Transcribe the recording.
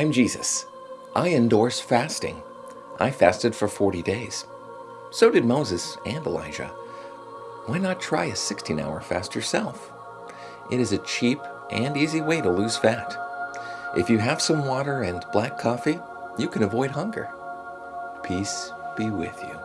I'm Jesus. I endorse fasting. I fasted for 40 days. So did Moses and Elijah. Why not try a 16 hour fast yourself? It is a cheap and easy way to lose fat. If you have some water and black coffee, you can avoid hunger. Peace be with you.